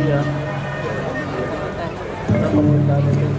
Iya. Kita pengamanan.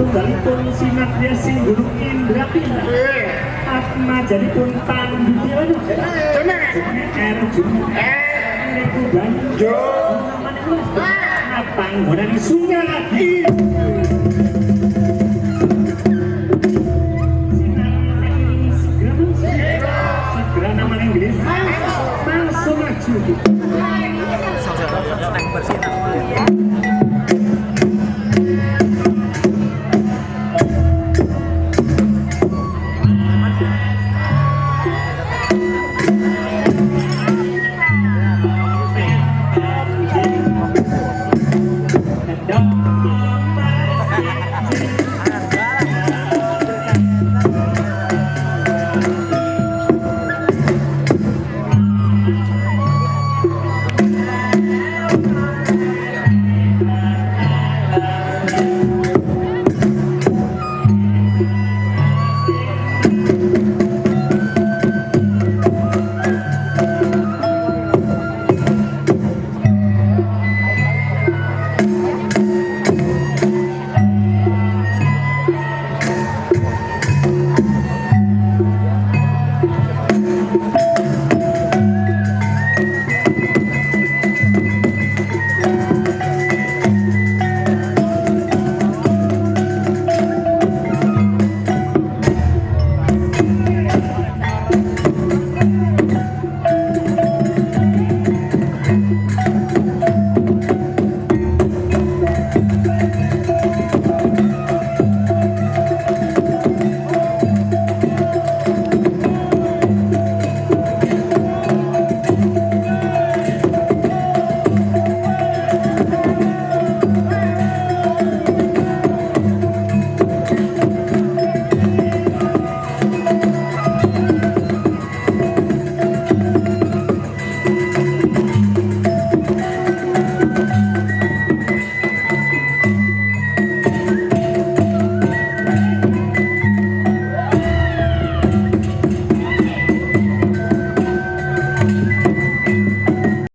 Satu kali pun simak dia sing gunung Indra Atma jadi pun pandu dia Cuma itu banyak Apa yang mau dari sungai